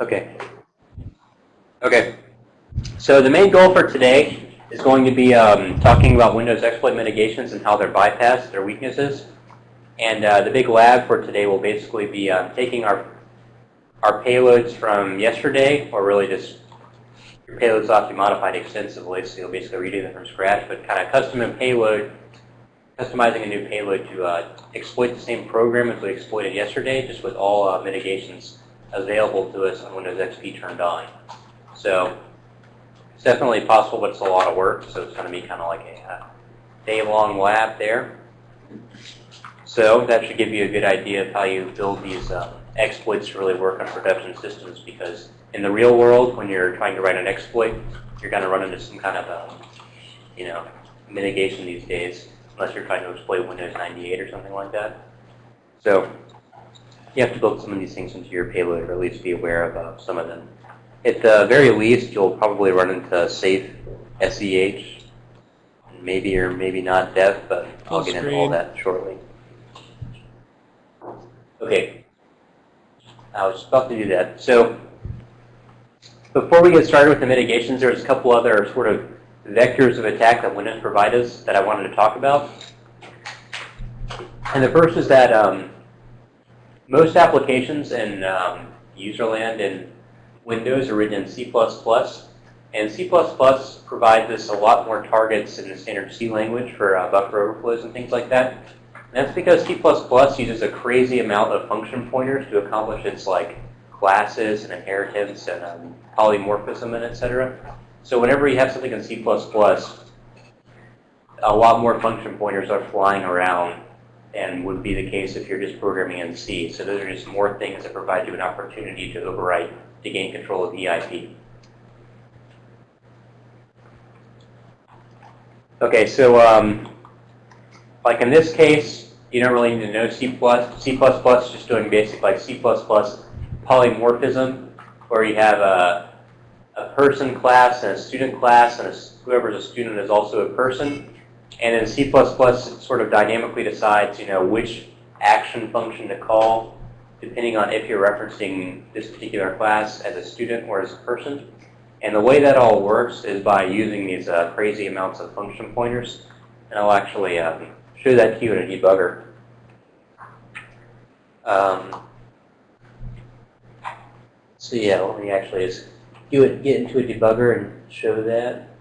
Okay. Okay. So the main goal for today is going to be um, talking about Windows exploit mitigations and how they're bypassed, their weaknesses. And uh, the big lab for today will basically be um, taking our our payloads from yesterday, or really just your payloads to be modified extensively, so you'll basically redo them from scratch, but kind of custom a payload, customizing a new payload to uh, exploit the same program as we exploited yesterday, just with all uh, mitigations available to us on Windows XP turned on. So it's definitely possible, but it's a lot of work, so it's going to be kind of like a uh, day-long lab there. So that should give you a good idea of how you build these uh, exploits to really work on production systems because in the real world, when you're trying to write an exploit, you're going to run into some kind of, um, you know, mitigation these days, unless you're trying to exploit Windows 98 or something like that. So you have to build some of these things into your payload, or at least be aware of uh, some of them. At the very least, you'll probably run into safe SEH, maybe or maybe not dev, but I'll get into all that shortly. Okay, I was about to do that. So before we get started with the mitigations, there's a couple other sort of vectors of attack that Windows provides us that I wanted to talk about. And the first is that um, most applications in um, userland in Windows are written in C++, and C++ provides us a lot more targets in the standard C language for uh, buffer overflows and things like that. And that's because C++ uses a crazy amount of function pointers to accomplish its like classes and inheritance and um, polymorphism and etc. So whenever you have something in C++, a lot more function pointers are flying around and would be the case if you're just programming in C. So those are just more things that provide you an opportunity to overwrite to gain control of EIP. Okay, so um, like in this case, you don't really need to know C++. C++ is just doing basic like C++ polymorphism, where you have a, a person class and a student class, and a, whoever's a student is also a person. And then C++ sort of dynamically decides, you know, which action function to call, depending on if you're referencing this particular class as a student or as a person. And the way that all works is by using these uh, crazy amounts of function pointers. And I'll actually uh, show that to you in a debugger. Um, so yeah, let me actually just do it, get into a debugger and show that.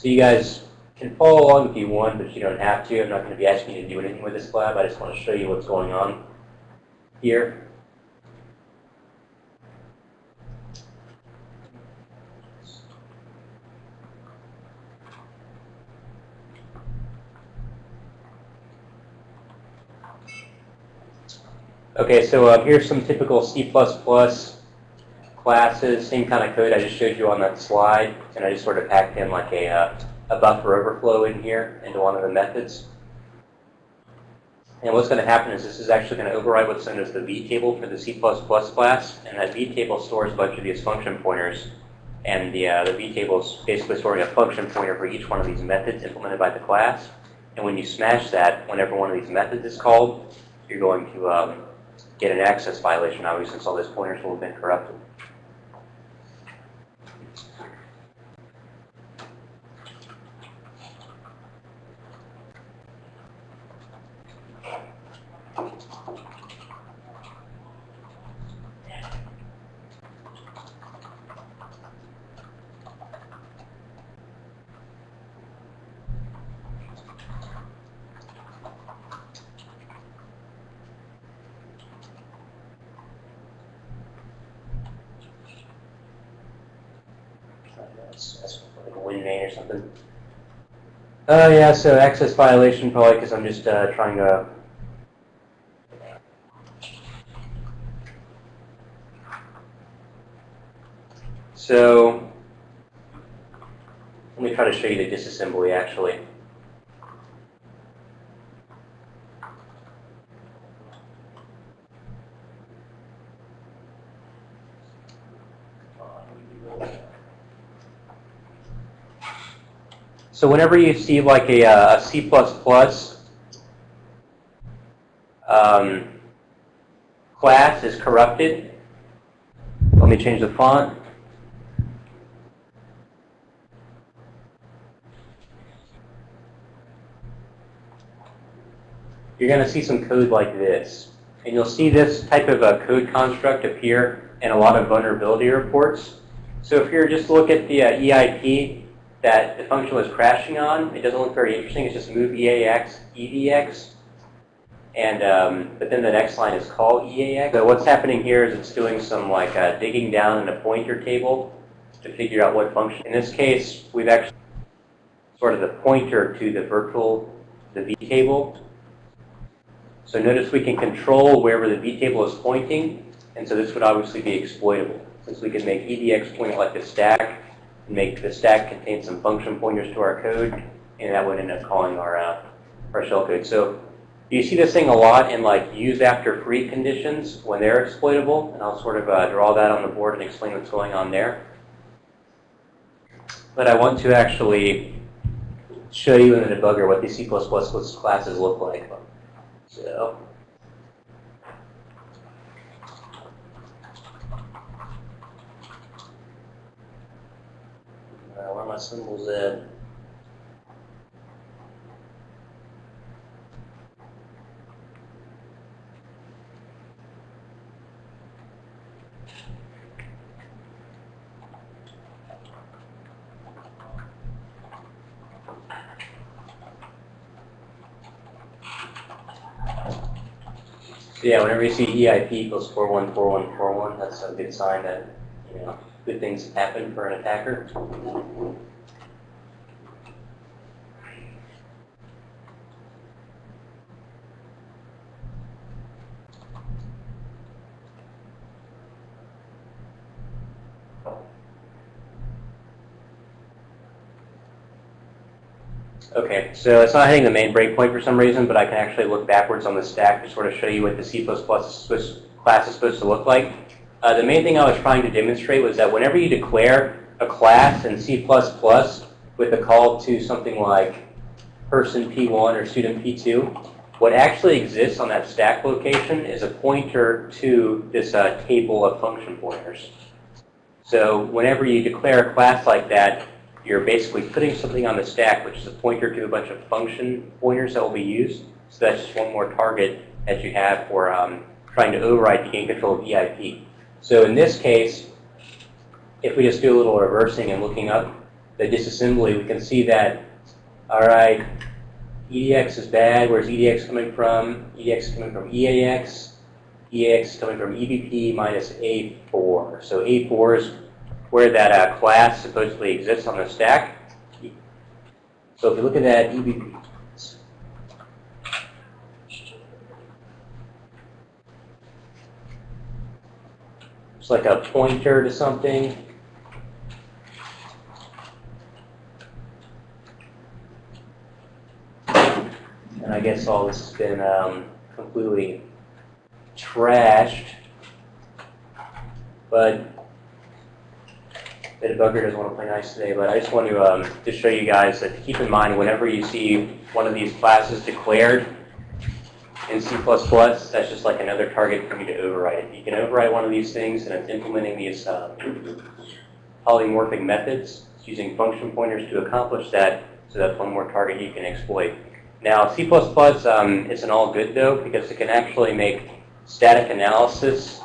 So you guys can follow along if you want, but you don't have to. I'm not going to be asking you to do anything with this lab. I just want to show you what's going on here. Okay, so uh, here's some typical C++ classes, same kind of code I just showed you on that slide, and I just sort of packed in like a, uh, a buffer overflow in here into one of the methods. And what's going to happen is this is actually going to override what's known as the V table for the C++ class, and that V table stores a bunch of these function pointers. And the, uh, the V table is basically storing a function pointer for each one of these methods implemented by the class. And when you smash that, whenever one of these methods is called, you're going to um, get an access violation, obviously, since all those pointers will have been corrupted. Uh, yeah, so access violation probably because I'm just uh, trying to So let me try to show you the disassembly actually. So whenever you see like a, uh, a C++, um, class is corrupted, let me change the font. You're going to see some code like this. And you'll see this type of a code construct appear in a lot of vulnerability reports. So if you're just look at the uh, EIP that the function was crashing on, it doesn't look very interesting. It's just move EAX, EDX. And, um, but then the next line is call EAX. So what's happening here is it's doing some like uh, digging down in a pointer table to figure out what function. In this case, we've actually sort of the pointer to the virtual, the V table. So notice we can control wherever the V table is pointing, and so this would obviously be exploitable. Since we can make EDX point like the stack, make the stack contain some function pointers to our code, and that would end up calling our, uh, our shell code. So you see this thing a lot in like use after free conditions when they're exploitable, and I'll sort of uh, draw that on the board and explain what's going on there. But I want to actually show you in the debugger what these C++ classes look like. So uh, where are my symbols? So yeah, whenever you see EIP equals 414141, that's a good sign that, you know, good things happen for an attacker. So it's not hitting the main breakpoint for some reason, but I can actually look backwards on the stack to sort of show you what the C++ class is supposed to look like. Uh, the main thing I was trying to demonstrate was that whenever you declare a class in C++ with a call to something like person P1 or student P2, what actually exists on that stack location is a pointer to this uh, table of function pointers. So whenever you declare a class like that, you're basically putting something on the stack, which is a pointer to a bunch of function pointers that will be used. So that's just one more target that you have for um, trying to override to gain control of EIP. So in this case, if we just do a little reversing and looking up the disassembly, we can see that, all right, EDX is bad. Where's EDX coming from? EDX is coming from EAX. EAX is coming from EBP minus A4. So A4 is where that uh, class supposedly exists on the stack. So if you look at that EBP, it's like a pointer to something. And I guess all this has been um, completely trashed. But the debugger doesn't want to play nice today, but I just want to um, just show you guys that keep in mind whenever you see one of these classes declared in C++, that's just like another target for you to override. You can override one of these things, and it's implementing these um, polymorphic methods it's using function pointers to accomplish that, so that's one more target you can exploit. Now, C++ um, isn't all good, though, because it can actually make static analysis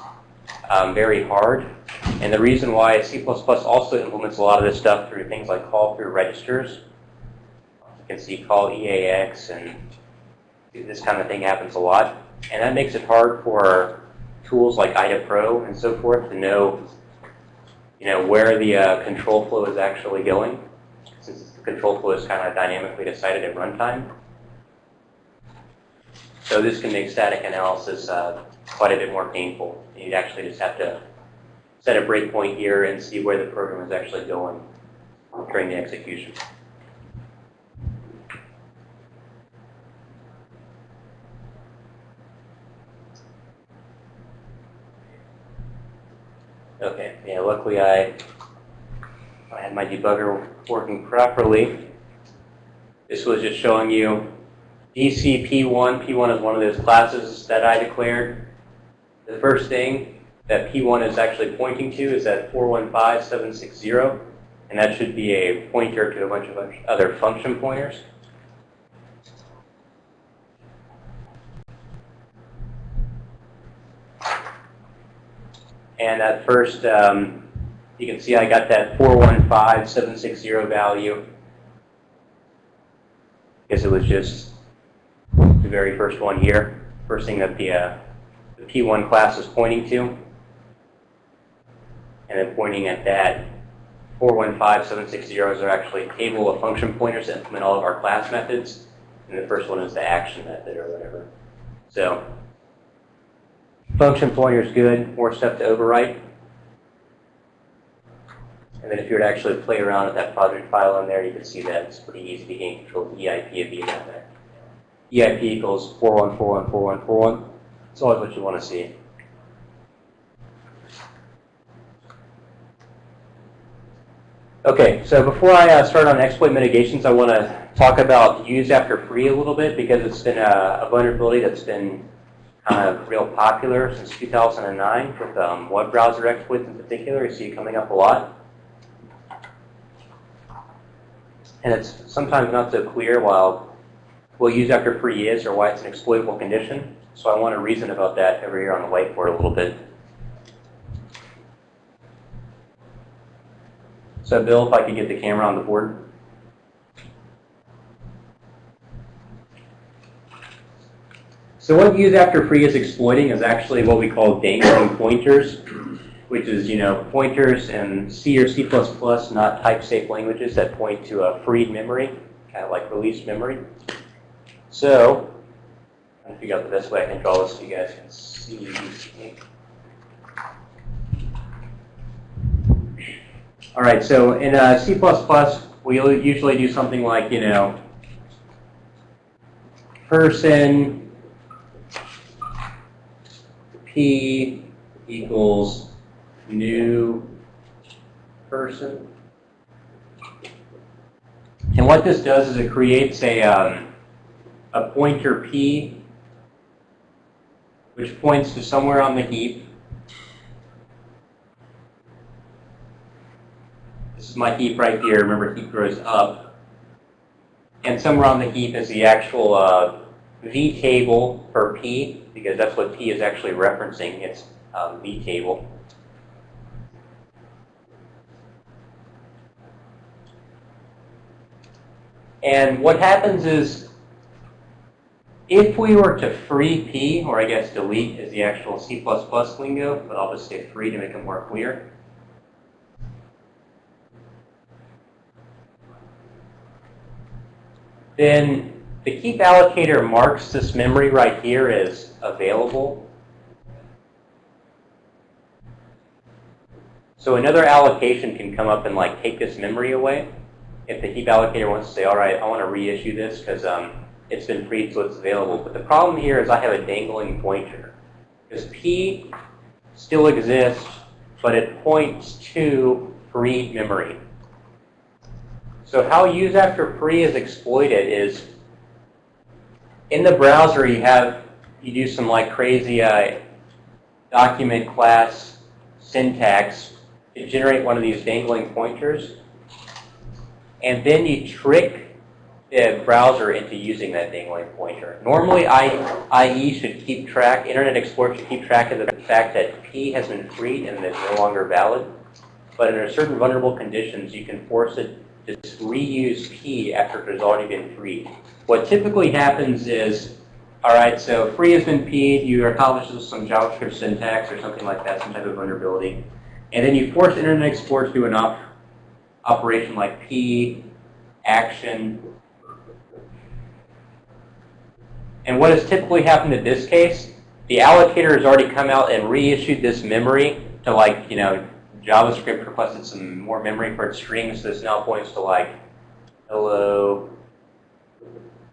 um, very hard. And the reason why C++ also implements a lot of this stuff through things like call through registers. You can see call EAX and this kind of thing happens a lot. And that makes it hard for tools like IDA Pro and so forth to know, you know, where the uh, control flow is actually going, since the control flow is kind of dynamically decided at runtime. So this can make static analysis uh, quite a bit more painful. You'd actually just have to set a breakpoint here and see where the program is actually going during the execution. Okay, yeah, luckily I, I had my debugger working properly. This was just showing you DC P1. P1 is one of those classes that I declared. the first thing that P1 is actually pointing to is at 415760, and that should be a pointer to a bunch of other function pointers. And at first, um, you can see I got that 415760 value because it was just the very first one here, first thing that the, uh, the P1 class is pointing to. And then pointing at that 415760s are actually table of function pointers that implement all of our class methods. And the first one is the action method or whatever. So function pointer is good, more stuff to overwrite. And then if you were to actually play around with that project file in there, you can see that it's pretty easy to gain control of the EIP of there. EIP equals 41414141. It's always what you want to see. Okay, so before I uh, start on exploit mitigations, I want to talk about use after free a little bit because it's been a, a vulnerability that's been kind of real popular since 2009 with um, web browser exploits in particular. You see it coming up a lot. And it's sometimes not so clear while what use after free is or why it's an exploitable condition. So I want to reason about that over here on the whiteboard a little bit. So Bill, if I could get the camera on the board. So what use after free is exploiting is actually what we call dangling pointers, which is, you know, pointers in C or C++, not type-safe languages that point to a freed memory, kind of like released memory. So, I'm trying to figure out the best way I can draw this so you guys can see. All right, so in uh, C++, we usually do something like, you know, person p equals new person. And what this does is it creates a, um, a pointer p, which points to somewhere on the heap my heap right here. Remember, heap grows up. And somewhere on the heap is the actual uh, V table for P, because that's what P is actually referencing, its um, V table. And what happens is, if we were to free P, or I guess delete is the actual C++ lingo, but I'll just say free to make it more clear. Then the keep allocator marks this memory right here as available. So another allocation can come up and like take this memory away. If the heap allocator wants to say, all right, I want to reissue this because um, it's been freed so it's available. But the problem here is I have a dangling pointer. Because P still exists, but it points to freed memory. So how use after free is exploited is in the browser you have you do some like crazy uh, document class syntax to generate one of these dangling pointers, and then you trick the browser into using that dangling pointer. Normally, IE should keep track, Internet Explorer should keep track of the fact that P has been freed and is no longer valid. But under certain vulnerable conditions, you can force it just reuse P after it has already been freed. What typically happens is, all right, so free has been P'd, you accomplish some JavaScript syntax or something like that, some type of vulnerability, and then you force Internet Explorer to do an op operation like P, action, and what has typically happened in this case, the allocator has already come out and reissued this memory to like, you know, JavaScript requested some more memory for its strings. This now points to like hello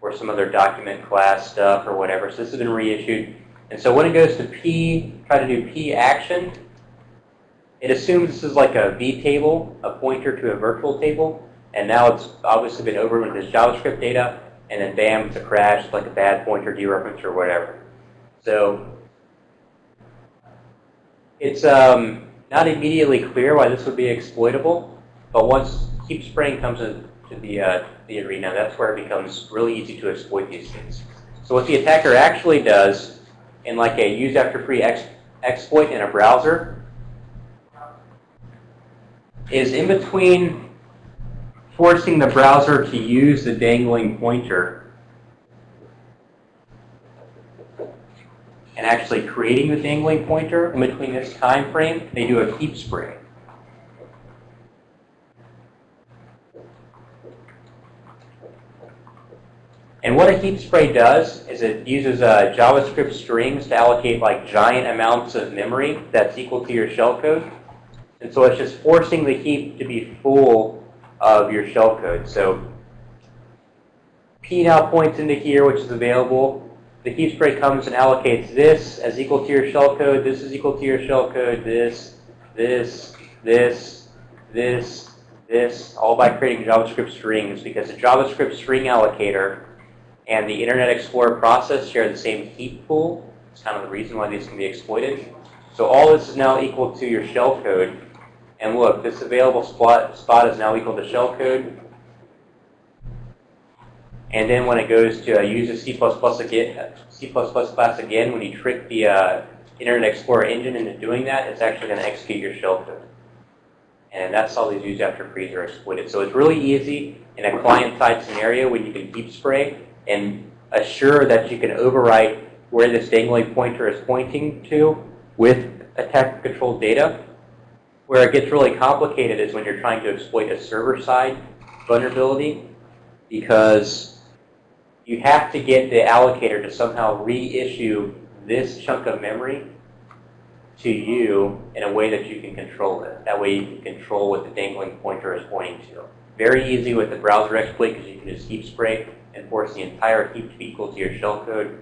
or some other document class stuff or whatever. So this has been reissued. And so when it goes to P, try to do P action, it assumes this is like a V table, a pointer to a virtual table. And now it's obviously been overwritten with this JavaScript data. And then bam, it's a crash, like a bad pointer dereference or whatever. So It's um, not immediately clear why this would be exploitable, but once keep spraying comes into the, uh, the arena, that's where it becomes really easy to exploit these things. So what the attacker actually does in like a use after free ex exploit in a browser is in between forcing the browser to use the dangling pointer and actually creating the dangling pointer in between this time frame, they do a keep spray. And what a heap spray does is it uses uh, JavaScript strings to allocate like giant amounts of memory that's equal to your shellcode. And so it's just forcing the heap to be full of your shellcode. So P now points into here, which is available. The heap spray comes and allocates this as equal to your shellcode, this is equal to your shellcode, this, this, this, this, this, all by creating JavaScript strings because the JavaScript string allocator and the Internet Explorer process share the same heap pool. It's kind of the reason why these can be exploited. So all this is now equal to your shellcode. And look, this available spot, spot is now equal to shellcode. And then when it goes to uh, use a C++ again, C++ class again, when you trick the uh, Internet Explorer engine into doing that, it's actually going to execute your shellcode. And that's how these use after frees are exploited. So it's really easy in a client-side scenario when you can heap spray and assure that you can overwrite where this dangling pointer is pointing to with attack-controlled data. Where it gets really complicated is when you're trying to exploit a server-side vulnerability because you have to get the allocator to somehow reissue this chunk of memory to you in a way that you can control it. That way you can control what the dangling pointer is pointing to. Very easy with the browser exploit because you can just heap spray and force the entire heap to be equal to your shellcode.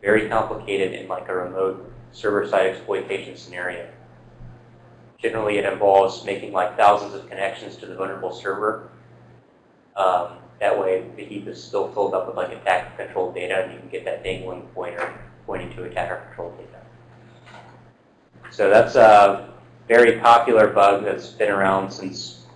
Very complicated in like a remote server-side exploitation scenario. Generally, it involves making like thousands of connections to the vulnerable server. Um, that way, the heap is still filled up with like attacker-controlled data, and you can get that dangling pointer pointing to attacker-controlled data. So that's a very popular bug that's been around since,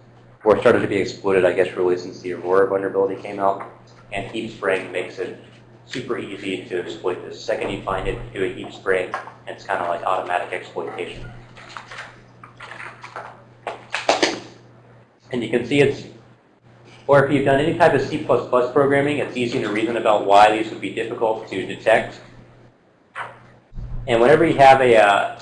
or started to be exploited, I guess, really since the Aurora vulnerability came out. And heap spraying makes it super easy to exploit this. The second you find it, do a heap spray, and it's kind of like automatic exploitation. And you can see it's, or if you've done any type of C++ programming, it's easy to reason about why these would be difficult to detect. And whenever you have a, uh,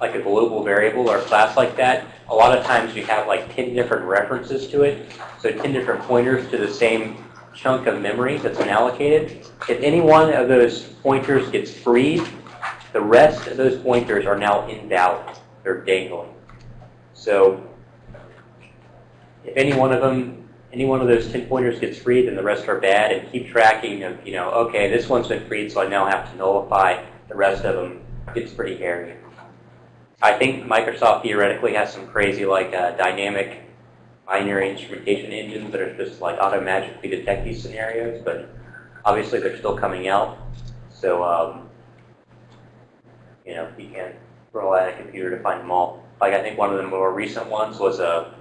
like a global variable or a class like that, a lot of times you have like 10 different references to it. So 10 different pointers to the same chunk of memory that's been allocated. If any one of those pointers gets freed, the rest of those pointers are now invalid. They're dangling. So if any one of them, any one of those 10 pointers gets freed, then the rest are bad, and keep tracking of, you know, okay, this one's been freed, so I now have to nullify the rest of them. It's pretty hairy. I think Microsoft theoretically has some crazy, like, uh, dynamic binary instrumentation engines that are just, like, auto-magically detect these scenarios, but obviously they're still coming out. So, um, you know, you can't rely on a computer to find them all. Like, I think one of the more recent ones was a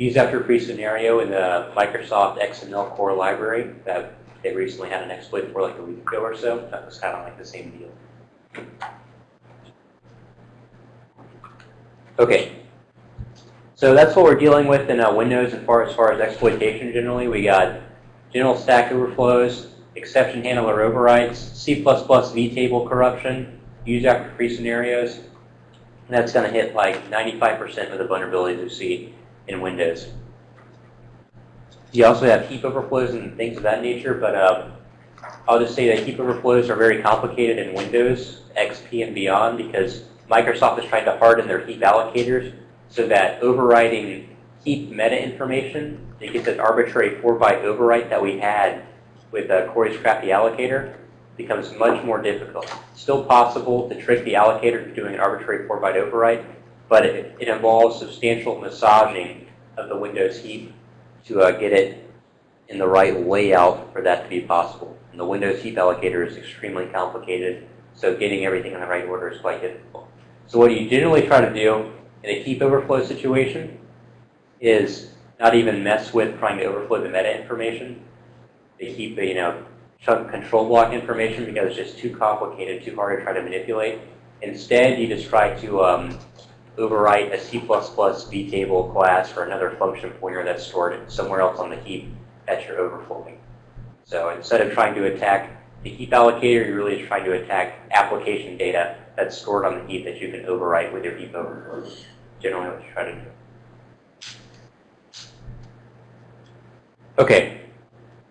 use after free scenario in the Microsoft XML core library that they recently had an exploit for like a week ago or so. That was kind of like the same deal. Okay. So that's what we're dealing with in uh, Windows as far, as far as exploitation generally. We got general stack overflows, exception handler overrides, C++ vtable corruption, use after free scenarios. And that's going to hit like 95% of the vulnerabilities we see in Windows. You also have heap overflows and things of that nature, but uh, I'll just say that heap overflows are very complicated in Windows, XP, and beyond because Microsoft is trying to harden their heap allocators so that overriding heap meta information, you get that arbitrary 4-byte overwrite that we had with uh, Corey's crafty allocator, becomes much more difficult. Still possible to trick the allocator to doing an arbitrary 4-byte overwrite, but it, it, involves substantial massaging of the Windows heap to uh, get it in the right layout for that to be possible. And the Windows heap allocator is extremely complicated, so getting everything in the right order is quite difficult. So what you generally try to do in a heap overflow situation is not even mess with trying to overflow the meta information. The, you know, chunk control block information because it's just too complicated, too hard to try to manipulate. Instead, you just try to um, overwrite a C++ vtable class for another function pointer that's stored somewhere else on the heap that you're overflowing. So instead of trying to attack the heap allocator, you're really trying to attack application data that's stored on the heap that you can overwrite with your heap overflow. Generally what you try to do. Okay,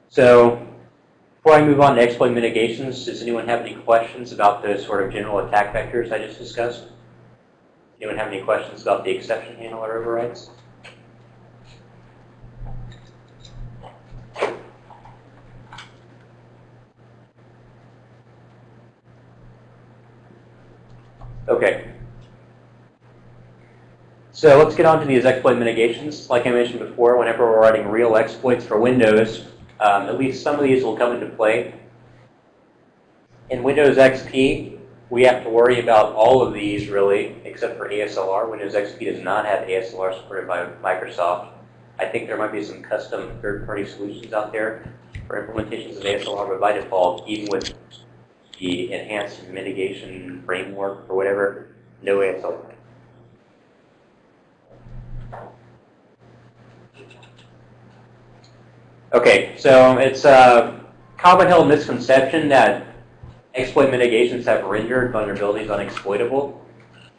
so before I move on to exploit mitigations, does anyone have any questions about those sort of general attack vectors I just discussed? Anyone have any questions about the exception handler overrides? Okay. So let's get on to these exploit mitigations. Like I mentioned before, whenever we're writing real exploits for Windows, um, at least some of these will come into play. In Windows XP, we have to worry about all of these really, except for ASLR. Windows XP does not have ASLR supported by Microsoft. I think there might be some custom third-party solutions out there for implementations of ASLR, but by default, even with the enhanced mitigation framework or whatever, no ASLR. Okay, so it's a common held misconception that exploit mitigations have rendered vulnerabilities unexploitable,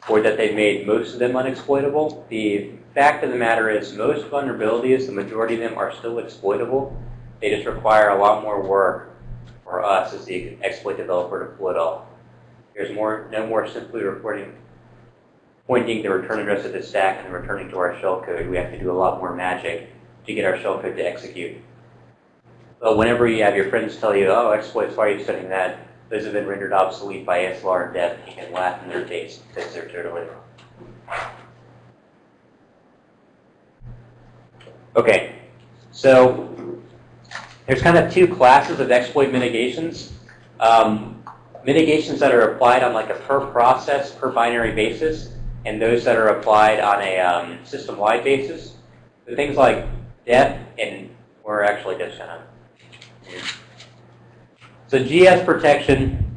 or that they've made most of them unexploitable. The fact of the matter is most vulnerabilities, the majority of them are still exploitable. They just require a lot more work for us as the exploit developer to pull it off. There's more, no more simply reporting, pointing the return address of the stack and returning to our shellcode. We have to do a lot more magic to get our shellcode to execute. But whenever you have your friends tell you, oh, exploits, why are you studying that? Those have been rendered obsolete by ASLR and death. You can laugh in their face because they're totally wrong. Okay, so there's kind of two classes of exploit mitigations. Um, mitigations that are applied on like a per process, per binary basis, and those that are applied on a um, system-wide basis. So things like death and, we're actually just kind of so GS protection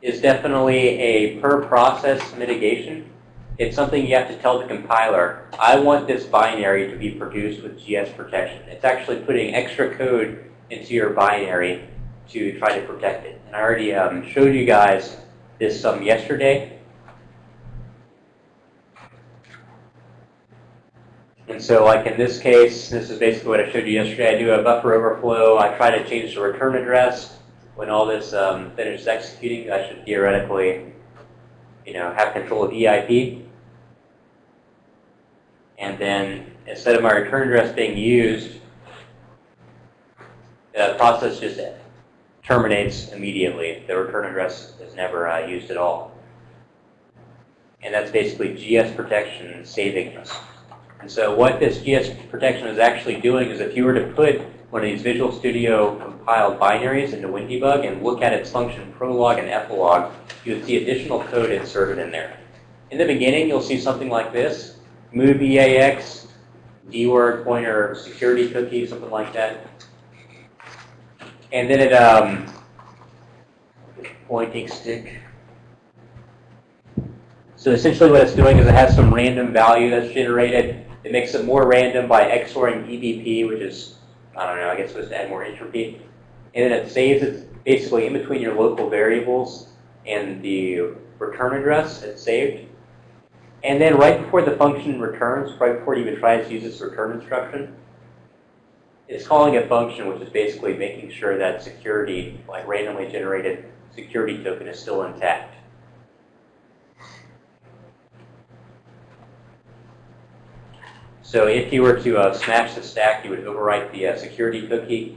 is definitely a per process mitigation. It's something you have to tell the compiler, I want this binary to be produced with GS protection. It's actually putting extra code into your binary to try to protect it. And I already um, showed you guys this um, yesterday. And so like in this case, this is basically what I showed you yesterday. I do a buffer overflow. I try to change the return address. When all this um, finishes executing, I should theoretically you know, have control of EIP. And then instead of my return address being used, the process just terminates immediately. The return address is never uh, used at all. And that's basically GS protection saving us. And so what this GS protection is actually doing is if you were to put one of these Visual Studio compiled binaries into WinDbg and look at its function prolog and epilogue, you would see additional code inserted in there. In the beginning, you'll see something like this, move EAX, dword pointer security cookie, something like that. And then it, um, pointing stick, so essentially what it's doing is it has some random value that's generated it makes it more random by XORing EBP, which is, I don't know, I guess supposed to add more entropy. And then it saves it basically in between your local variables and the return address it's saved. And then right before the function returns, right before it even tries to use its return instruction, it's calling a function which is basically making sure that security, like randomly generated security token is still intact. So if you were to uh, smash the stack, you would overwrite the uh, security cookie.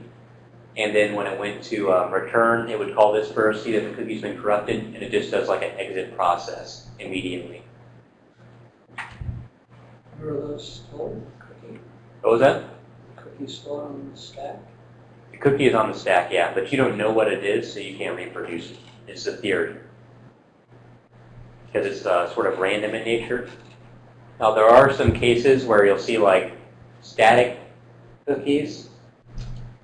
And then when it went to um, return, it would call this first, see that the cookie's been corrupted, and it just does like an exit process immediately. Where are those stored? Cookie, What was that? cookies stored on the stack? The cookie is on the stack, yeah, but you don't know what it is, so you can't reproduce it. It's a theory. because it's uh, sort of random in nature. Now there are some cases where you'll see like static cookies,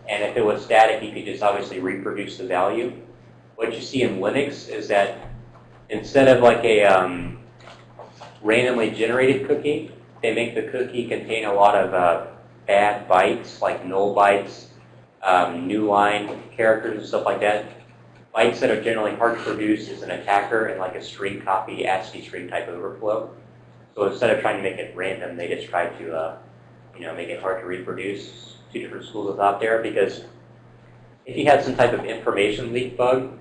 and if it was static, you could just obviously reproduce the value. What you see in Linux is that instead of like a um, randomly generated cookie, they make the cookie contain a lot of uh, bad bytes, like null bytes, um, new line characters and stuff like that. Bytes that are generally hard to produce as an attacker and like a string copy, ASCII string type overflow. So instead of trying to make it random, they just try to, uh, you know, make it hard to reproduce. Two different schools of thought there because if you had some type of information leak bug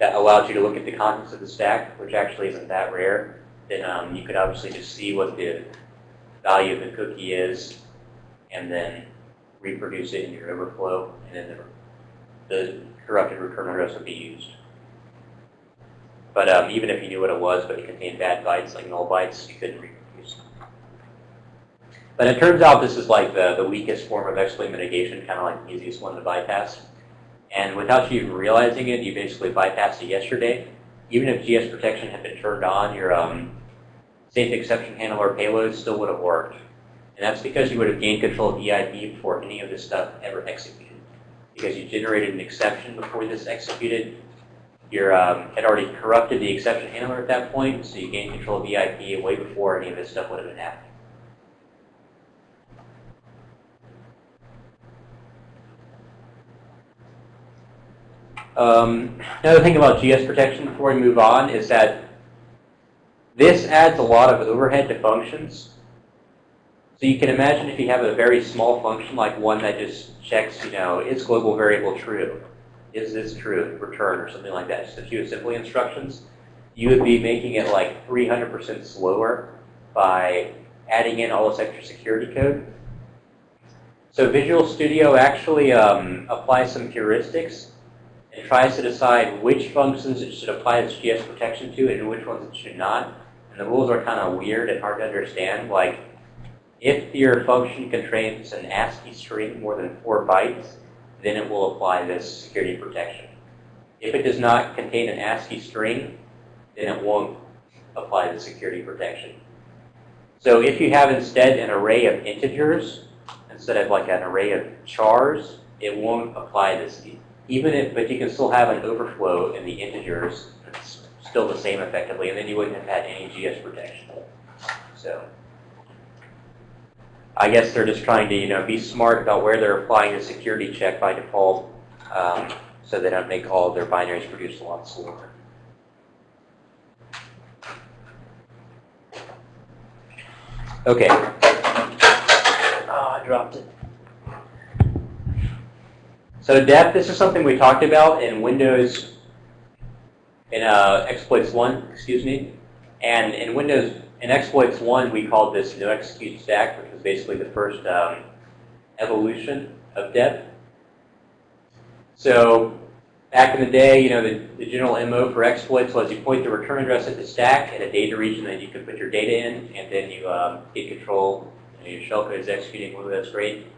that allowed you to look at the contents of the stack, which actually isn't that rare, then um, you could obviously just see what the value of the cookie is and then reproduce it in your overflow, and then the, the corrupted return address would be used. But um, even if you knew what it was, but it contained bad bytes, like null bytes, you couldn't reproduce. But it turns out this is like the, the weakest form of exploit mitigation, kind of like the easiest one to bypass. And without you even realizing it, you basically bypassed it yesterday. Even if GS protection had been turned on, your um, safe exception handler payload still would have worked. And that's because you would have gained control of EIP before any of this stuff ever executed. Because you generated an exception before this executed. You um, had already corrupted the exception handler at that point, so you gained control of EIP way before any of this stuff would have been happening. Um, another thing about GS protection before we move on is that this adds a lot of overhead to functions. So you can imagine if you have a very small function like one that just checks, you know, is global variable true? Is this true? Return or something like that. Just a few assembly instructions. You would be making it like 300% slower by adding in all this extra security code. So Visual Studio actually um, applies some heuristics and tries to decide which functions it should apply this GS protection to and which ones it should not. And the rules are kind of weird and hard to understand. Like, if your function contains an ASCII string more than four bytes, then it will apply this security protection. If it does not contain an ASCII string, then it won't apply the security protection. So if you have instead an array of integers, instead of like an array of chars, it won't apply this. Even if, but you can still have an overflow in the integers, it's still the same effectively, and then you wouldn't have had any GS protection. So. I guess they're just trying to, you know, be smart about where they're applying the security check by default, um, so they don't make all of their binaries produce a lot slower. Okay. Oh, I dropped it. So depth, this is something we talked about in Windows, in uh, exploits 1, excuse me. And in Windows, in exploits 1, we called this no execute stack, basically the first um, evolution of depth. So back in the day, you know, the, the general MO for exploits was you point the return address at the stack at a data region that you can put your data in, and then you um, get control. You know, your shellcode is executing, well, that's great.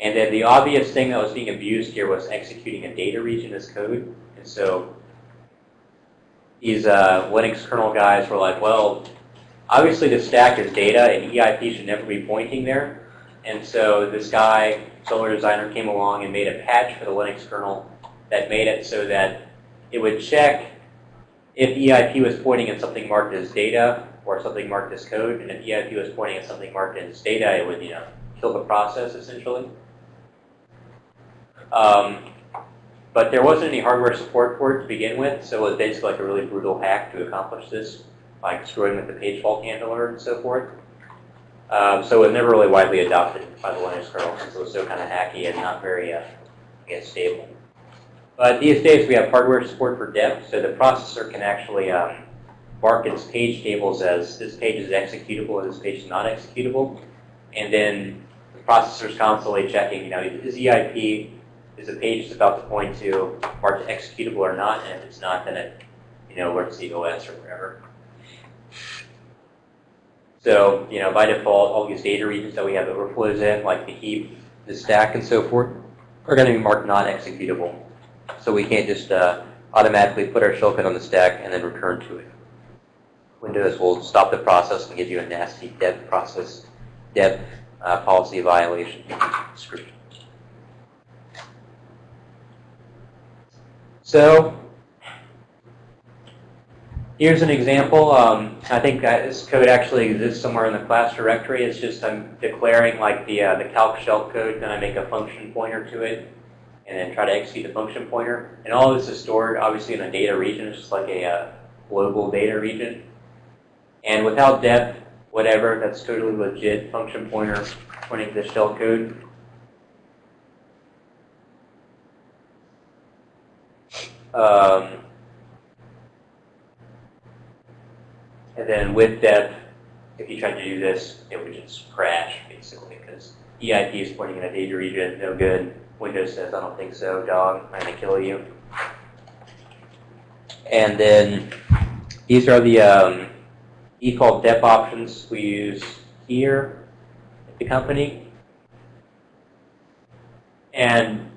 And then the obvious thing that was being abused here was executing a data region as code. And so these uh, Linux kernel guys were like, well, obviously the stack is data and EIP should never be pointing there. And so this guy, Solar Designer, came along and made a patch for the Linux kernel that made it so that it would check if EIP was pointing at something marked as data or something marked as code. And if EIP was pointing at something marked as data, it would, you know, kill the process essentially. Um, but there wasn't any hardware support for it to begin with, so it was basically like a really brutal hack to accomplish this, like screwing with the page fault handler and so forth. Um, so it never really widely adopted by the Linux kernel since it was so kind of hacky and not very, uh, I guess, stable. But these days we have hardware support for depth, so the processor can actually um, mark its page tables as this page is executable and this page is not executable. And then the processor is constantly checking, you know, is EIP is the page it's about to point to marked executable or not, and if it's not, then it, you know, where's the OS or whatever. So, you know, by default, all these data regions that we have overflows in, like the heap, the stack, and so forth, are going to be marked non-executable. So we can't just uh, automatically put our shellcode on the stack and then return to it. Windows will stop the process and give you a nasty dep process, dep uh, policy violation script. So here's an example. Um, I think this code actually exists somewhere in the class directory. It's just I'm declaring like the uh, the calc shell code, then I make a function pointer to it, and then try to execute the function pointer. And all of this is stored obviously in a data region. It's just like a uh, global data region. And without depth, whatever, that's totally legit function pointer pointing to the shell code. Um, and then with dep, if you tried to do this, it would just crash basically because EIP is pointing in a data region, no good. Windows says, I don't think so, dog, I'm gonna kill you. And then these are the um, default dep options we use here at the company. And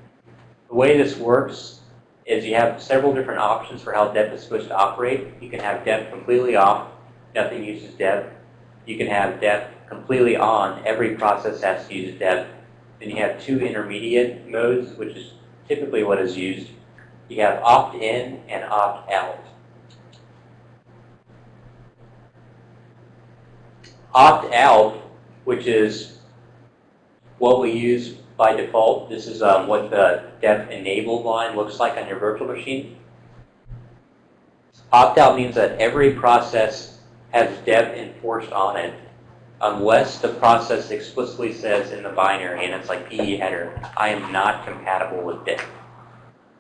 the way this works is you have several different options for how dep is supposed to operate. You can have dep completely off, nothing uses dep. You can have dep completely on, every process has to use dep. Then you have two intermediate modes, which is typically what is used. You have opt-in and opt-out. Opt-out, which is what we use by default. This is um, what the dep enabled line looks like on your virtual machine. Opt-out means that every process has dep enforced on it unless the process explicitly says in the binary, and it's like PE header, I am not compatible with dep.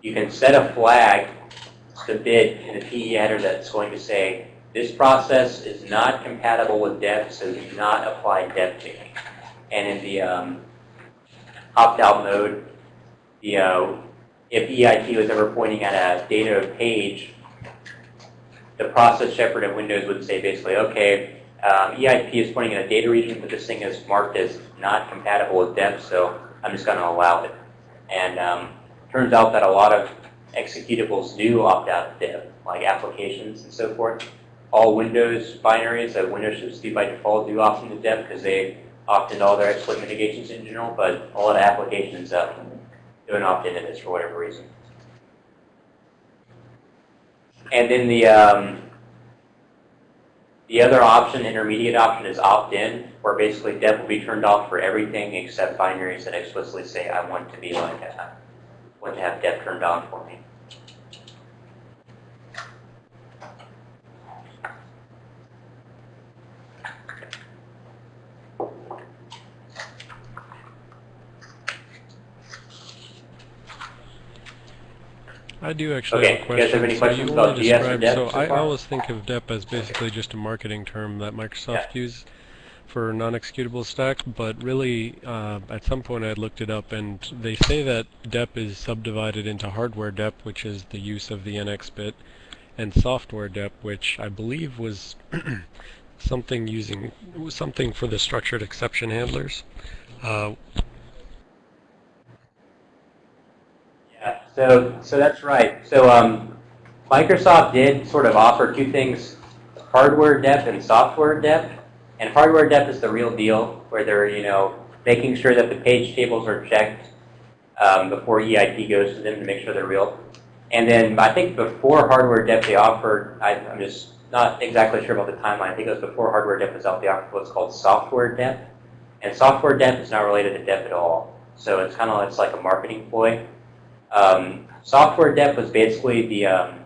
You can set a flag to bit in the PE header that's going to say, this process is not compatible with dep, so do not apply dep to me. And in the um, opt-out mode, the, uh, if EIP was ever pointing at a data page, the process shepherd in Windows would say basically, okay, um, EIP is pointing in a data region, but this thing is marked as not compatible with dep, so I'm just going to allow it. And um, turns out that a lot of executables do opt out of dep, like applications and so forth. All Windows binaries that Windows should do by default do opt into dep because they opt into all their exploit mitigations in general, but a lot of applications um, don't opt into this for whatever reason. And then the um, the other option, intermediate option, is opt-in, where basically dev will be turned off for everything except binaries that explicitly say I want to be like I want to have dev turned on for me. I do actually Okay, have a you guys have question. any So questions you about GS or dep So so I always think of dep as basically just a marketing term that Microsoft uses for non-executable stack, but really uh, at some point I looked it up and they say that dep is subdivided into hardware dep, which is the use of the NX bit, and software dep, which I believe was something using something for the structured exception handlers. Uh, Yeah, so, so that's right. So um, Microsoft did sort of offer two things, hardware dep and software dep. And hardware dep is the real deal, where they're, you know, making sure that the page tables are checked um, before EIP goes to them to make sure they're real. And then I think before hardware dep, they offered, I, I'm just not exactly sure about the timeline. I think it was before hardware dep was out, they offered what's called software dep. And software dep is not related to dep at all. So it's kind of, it's like a marketing ploy. Um, software dep was basically the um,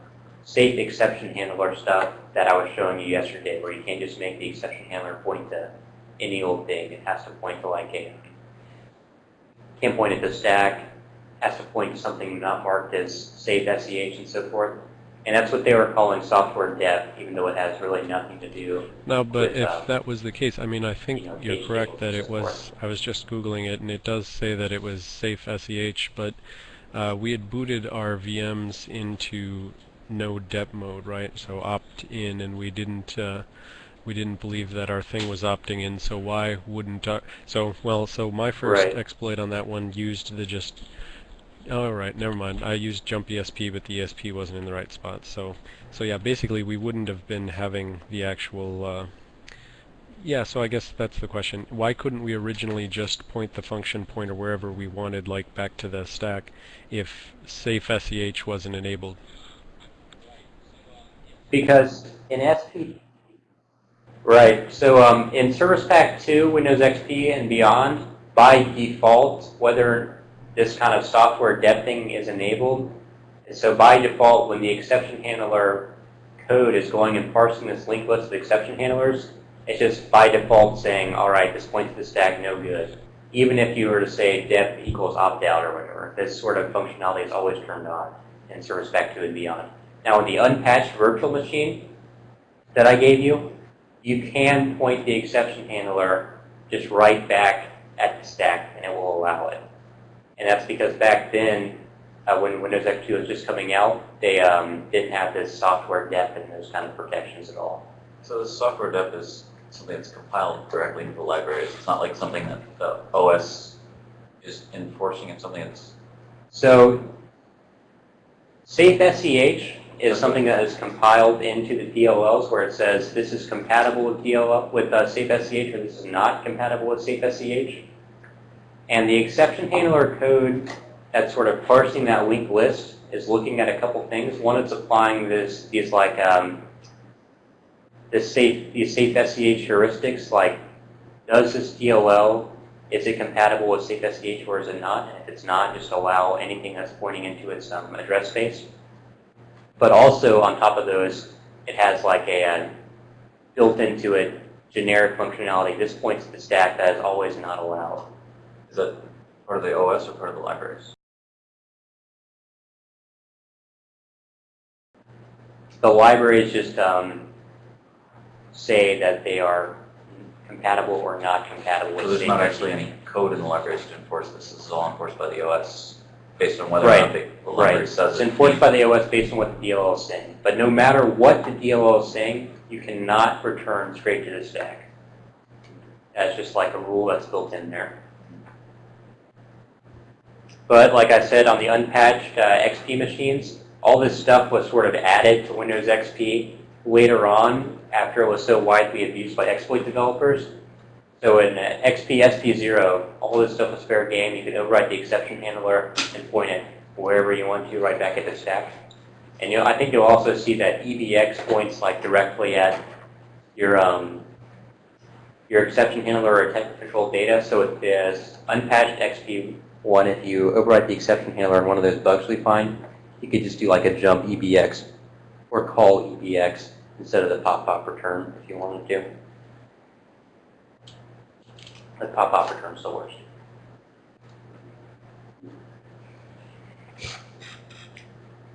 safe exception handler stuff that I was showing you yesterday, where you can't just make the exception handler point to any old thing. It has to point to like a, can't point at the stack, has to point to something not marked as safe SEH and so forth. And that's what they were calling software dep, even though it has really nothing to do. No, but with, if um, that was the case, I mean, I think you know, page correct that it was, I was just Googling it, and it does say that it was safe SEH, but uh, we had booted our VMs into no dep mode, right? So opt in, and we didn't, uh, we didn't believe that our thing was opting in, so why wouldn't our, so, well, so my first Right. exploit on that one used the just Oh, right, never mind. I used jump ESP, but the ESP wasn't in the right spot. So, so yeah, basically we wouldn't have been having the actual. Uh, yeah, so I guess that's the question. Why couldn't we originally just point the function pointer wherever we wanted, like back to the stack, if safe SEH wasn't enabled? Because in SP, right, so um, in Service Pack 2, Windows XP and beyond, by default, whether this kind of software depthing is enabled, so by default, when the exception handler code is going and parsing this linked list of exception handlers, it's just by default saying, all right, this points to the stack, no good. Even if you were to say dep equals opt-out or whatever, this sort of functionality is always turned on in Service Pack 2 and beyond. Now, in the unpatched virtual machine that I gave you, you can point the exception handler just right back at the stack, and it will allow it. And that's because back then, uh, when Windows XP was just coming out, they um, didn't have this software depth and those kind of protections at all. So the software depth is something that's compiled directly into the libraries. It's not like something that the OS is enforcing. It's something that's So Safe SEH is something that is compiled into the DLLs where it says this is compatible with DLL with uh, Safe SEH or this is not compatible with Safe SEH. And the exception handler code that's sort of parsing that linked list is looking at a couple things. One, it's applying this these like um, this safe these safe SEH heuristics like does this DLL is it compatible with safe SEH or is it not? And if it's not, just allow anything that's pointing into its um, address space. But also on top of those, it has like a, uh built into it generic functionality. This points to the stack that is always not allowed. is that part of the OS or part of the libraries? The libraries just um, say that they are compatible or not compatible with So there's not actually any code in the libraries to enforce this. This is all enforced by the OS based on whether or not the library Right. says It's it. enforced by the OS based on what the DLL is saying. But no matter what the DLL is saying, you cannot return straight to the stack. That's just like a rule that's built in there. But like I said, on the unpatched uh, XP machines, all this stuff was sort of added to Windows XP later on after it was so widely abused by exploit developers. So in uh, XP SP0, all this stuff was fair game. You could override the exception handler and point it wherever you want to, right back at the stack. And you know, I think you'll also see that EBX points like directly at your um, your exception handler or type control data. So if there's unpatched XP1, if you override the exception handler in one of those bugs we find, you could just do like a jump EBX or call EBX instead of the pop-pop return if you wanted to. The pop-pop return still works.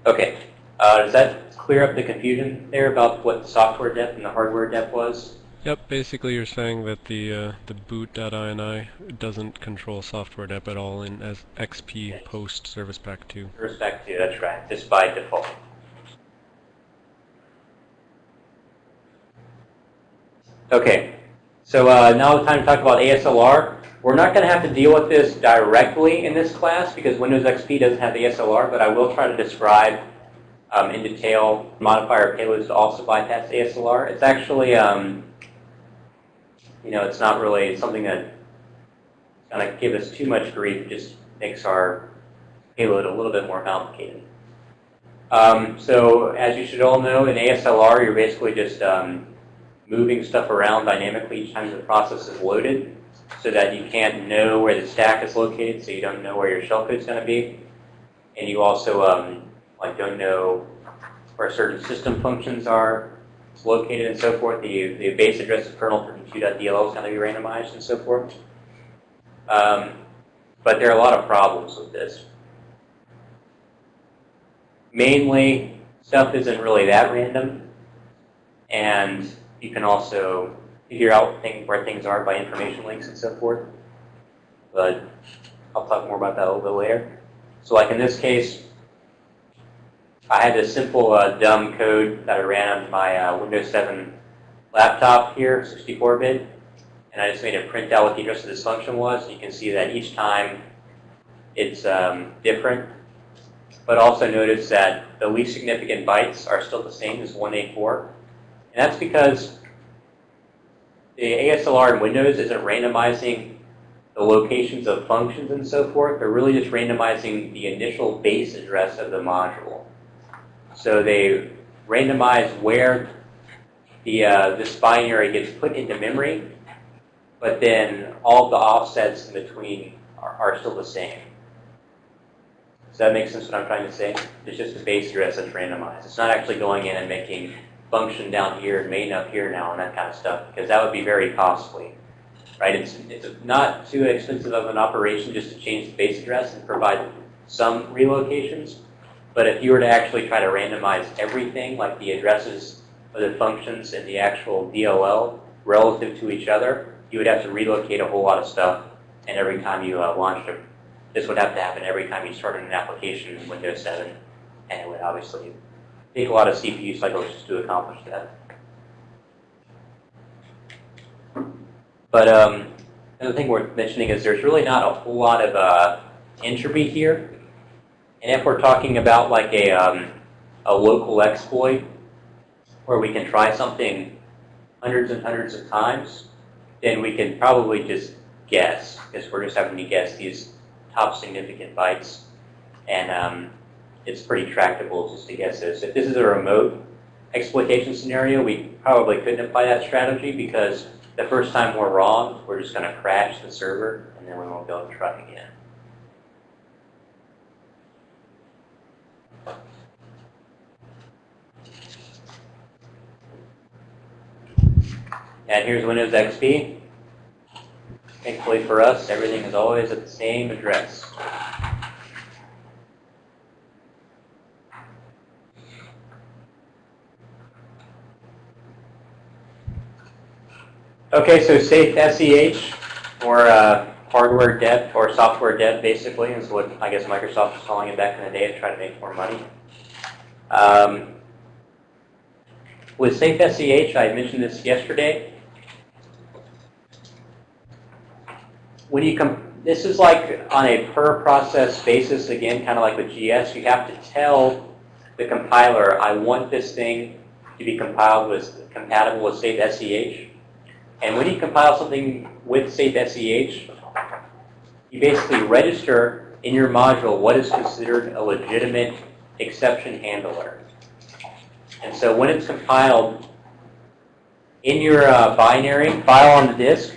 Okay, uh, does that clear up the confusion there about what the software depth and the hardware depth was? Yep, basically you're saying that the uh, the boot.ini doesn't control software dep at all in as XP post Service Pack 2. Respect to, that's right, just by default. Okay, so uh, now it's time to talk about ASLR. We're not going to have to deal with this directly in this class because Windows XP doesn't have ASLR, but I will try to describe um, in detail modifier payloads to also bypass ASLR. It's actually, um, you know, it's not really something that going to give us too much grief. It just makes our payload a little bit more complicated. Um, so as you should all know, in ASLR, you're basically just um, moving stuff around dynamically each time the process is loaded so that you can't know where the stack is located, so you don't know where your shellcode is going to be. And you also um, like don't know where certain system functions are located and so forth. The, the base address of kernel for compute.dll is going to be randomized and so forth. Um, but there are a lot of problems with this. Mainly, stuff isn't really that random, and you can also figure out thing, where things are by information links and so forth. But I'll talk more about that a little bit later. So like in this case, I had this simple uh, dumb code that I ran on my uh, Windows 7 laptop here, 64-bit, and I just made it print out what the address of this function was. You can see that each time it's um, different, but also notice that the least significant bytes are still the same as 184. That's because the ASLR in Windows isn't randomizing the locations of functions and so forth. They're really just randomizing the initial base address of the module. So they randomize where the, uh, this binary gets put into memory, but then all the offsets in between are, are still the same. Does that make sense what I'm trying to say? It's just the base address that's randomized. It's not actually going in and making function down here and main up here now and that kind of stuff, because that would be very costly. Right? It's, it's not too expensive of an operation just to change the base address and provide some relocations. But if you were to actually try to randomize everything, like the addresses of the functions and the actual DLL relative to each other, you would have to relocate a whole lot of stuff. And every time you uh, launched this would have to happen every time you started an application in Windows 7. And it would obviously take a lot of CPU cycles just to accomplish that. But um, another thing worth mentioning is there's really not a whole lot of uh, entropy here. And if we're talking about like a, um, a local exploit where we can try something hundreds and hundreds of times, then we can probably just guess, because we're just having to guess these top significant bytes. And um, it's pretty tractable just to guess this. If this is a remote exploitation scenario, we probably couldn't apply that strategy because the first time we're wrong, we're just going to crash the server, and then we won't be able to try again. And here's Windows XP. Thankfully for us, everything is always at the same address. Okay, so safe SEH, or uh, hardware dev, or software dev, basically, is what I guess Microsoft was calling it back in the day to try to make more money. Um, with Safe SEH, I mentioned this yesterday. When you come, this is like on a per process basis, again, kind of like with GS, you have to tell the compiler, I want this thing to be compiled with compatible with Safe SEH. And when you compile something with Safe SEH, you basically register in your module what is considered a legitimate exception handler. And so when it's compiled in your uh, binary file on the disk,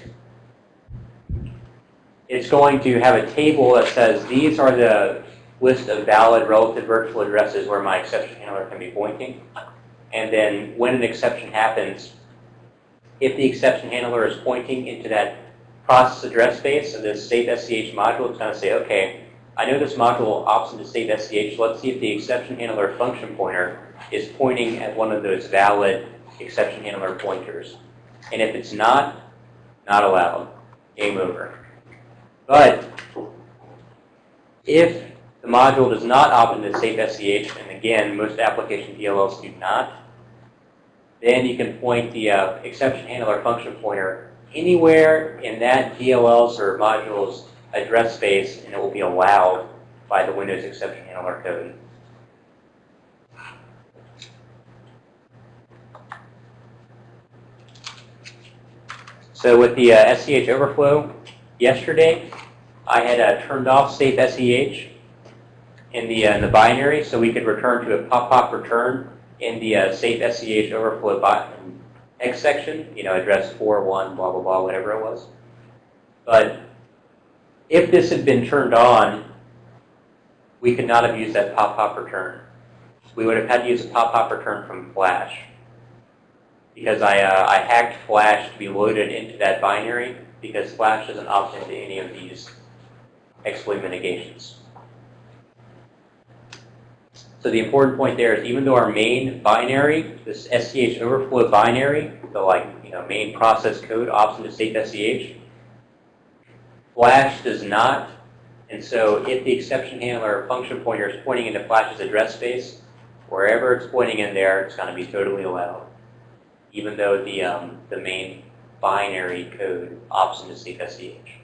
it's going to have a table that says these are the list of valid relative virtual addresses where my exception handler can be pointing. And then when an exception happens, if the exception handler is pointing into that process address space of this safe SCH module, it's going to say, okay, I know this module opts into safe SCH. Let's see if the exception handler function pointer is pointing at one of those valid exception handler pointers. And if it's not, not allowed. Game over. But if the module does not opt into safe SCH, and again, most application DLLs do not, then you can point the uh, exception handler function pointer anywhere in that DLL's or module's address space, and it will be allowed by the Windows exception handler code. So with the uh, SCH overflow yesterday, I had uh, turned off safe SCH in the, uh, in the binary so we could return to a pop-pop return in the uh, safe SCH overflow button X section, you know, address 4, 1, blah, blah, blah, whatever it was. But if this had been turned on, we could not have used that pop-pop return. We would have had to use a pop-pop return from Flash. Because I, uh, I hacked Flash to be loaded into that binary because Flash doesn't opt into any of these exploit mitigations. So the important point there is even though our main binary, this SCH overflow binary, the like you know main process code opts into safe SCH, Flash does not. And so if the exception handler function pointer is pointing into Flash's address space, wherever it's pointing in there, it's going to be totally allowed, even though the um, the main binary code opts into safe SCH.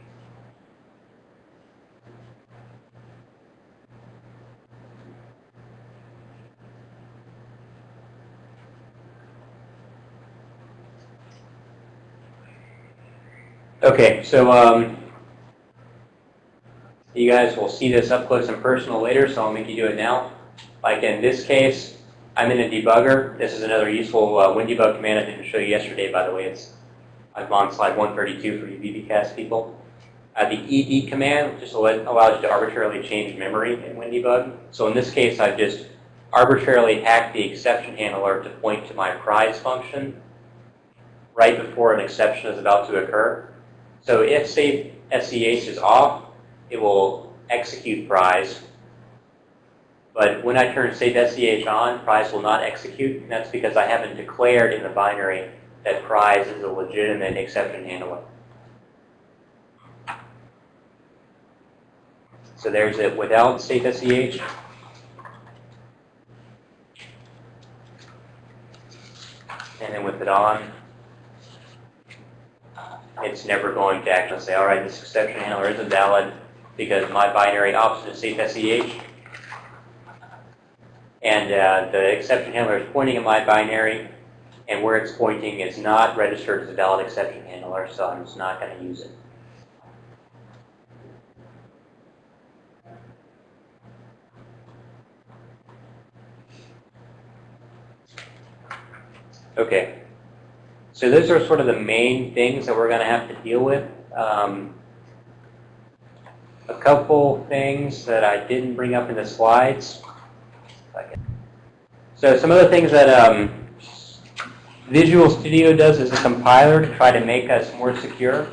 Okay, so um, you guys will see this up close and personal later, so I'll make you do it now. Like in this case, I'm in a debugger. This is another useful uh, WinDebug command I didn't show you yesterday, by the way. It's I'm on slide 132 for you VBcast people. Uh, the ed command just al- allows you to arbitrarily change memory in WinDebug. So in this case, I've just arbitrarily hacked the exception handler to point to my prize function right before an exception is about to occur. So if save SCH is off, it will execute prize. But when I turn save SCH on, prize will not execute. And that's because I haven't declared in the binary that prize is a legitimate exception handler. So there's it without save SCH. And then with it on, it's never going to actually say, all right, this exception handler isn't valid because my binary option is safe SEH. And uh, the exception handler is pointing at my binary, and where it's pointing is not registered as a valid exception handler, so I'm just not going to use it. Okay. So those are sort of the main things that we're going to have to deal with. Um, a couple things that I didn't bring up in the slides. So some of the things that um, Visual Studio does as a compiler to try to make us more secure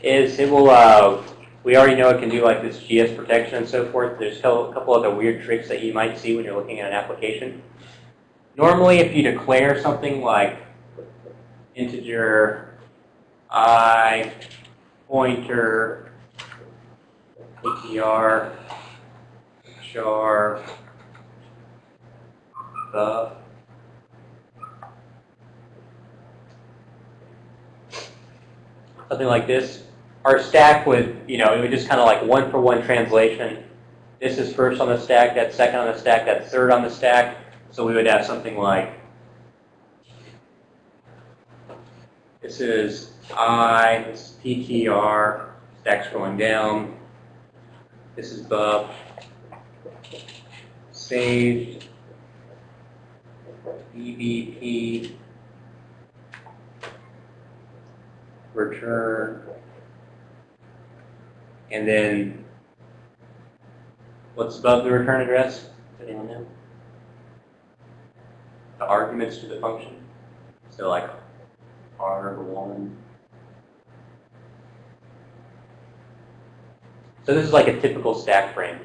is it will, uh, we already know it can do like this GS protection and so forth. There's a couple other weird tricks that you might see when you're looking at an application. Normally, if you declare something like integer i pointer ptr char the something like this. Our stack would, you know, it would just kind of like one for one translation. This is first on the stack, that's second on the stack, that's third on the stack. So we would have something like this is I, this is PTR, stack's going down. This is Bub. Saved. EBP. Return. And then, what's above the return address? Anyone know? The arguments to the function. So like R1. So this is like a typical stack frame.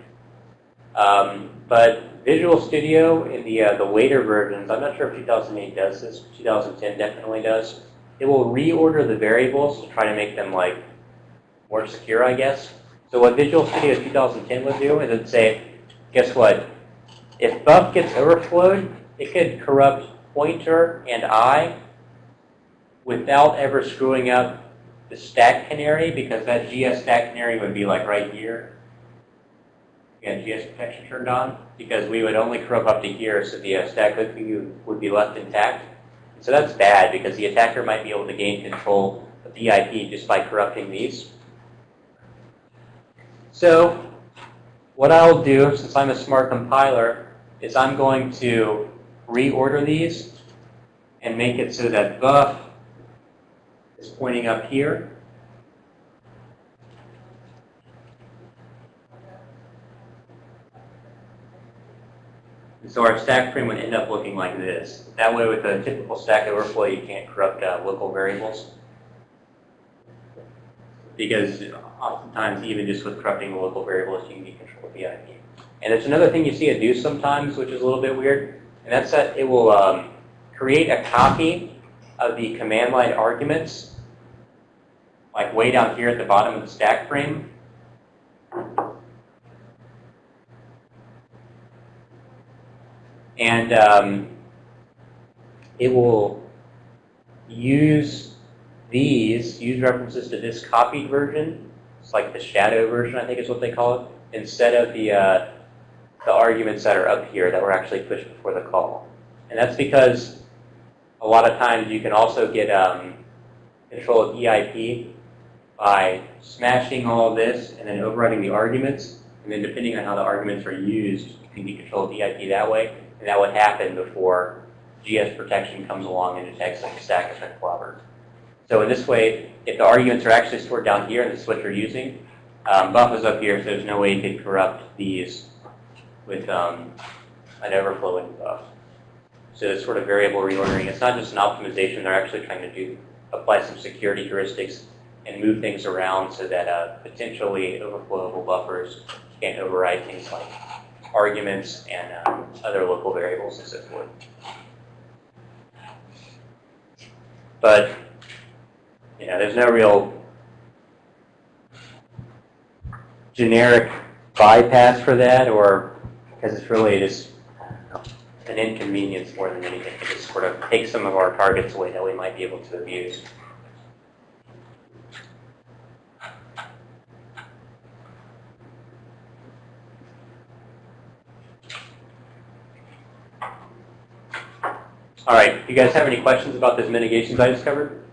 Um, but Visual Studio in the uh, the later versions, I'm not sure if 2008 does this. 2010 definitely does. It will reorder the variables to try to make them like more secure, I guess. So what Visual Studio 2010 would do is it'd say, guess what? If buff gets overflowed, it could corrupt pointer and i without ever screwing up the stack canary because that GS stack canary would be like right here. Again, GS protection turned on because we would only corrupt up to here so the uh, stack would be left intact. So that's bad because the attacker might be able to gain control of the IP just by corrupting these. So what I'll do, since I'm a smart compiler, is I'm going to reorder these and make it so that buff is pointing up here. And so our stack frame would end up looking like this. That way with a typical stack overflow, you can't corrupt uh, local variables. Because oftentimes, even just with corrupting the local variables, you can get control the IP. And there's another thing you see it do sometimes, which is a little bit weird, and that's that it will um, create a copy of the command line arguments, like way down here at the bottom of the stack frame. And um, it will use these, use references to this copied version. It's like the shadow version, I think is what they call it, instead of the, uh, the arguments that are up here that were actually pushed before the call. And that's because a lot of times you can also get um, control of EIP by smashing all of this and then overriding the arguments, and then depending on how the arguments are used, you can control EIP that way, and that would happen before GS protection comes along and detects like a stack has been clobbered. So in this way, if the arguments are actually stored down here and this is what you're using, um, buff is up here, so there's no way you could corrupt these with um, an overflowing buff. So it's sort of variable reordering. It's not just an optimization. They're actually trying to do apply some security heuristics and move things around so that uh, potentially overflowable buffers can't override things like arguments and um, other local variables and so forth. But you know, there's no real generic bypass for that, or because it's really just an inconvenience more than anything. It just sort of takes some of our targets away that we might be able to abuse. All right, do you guys have any questions about those mitigations I discovered?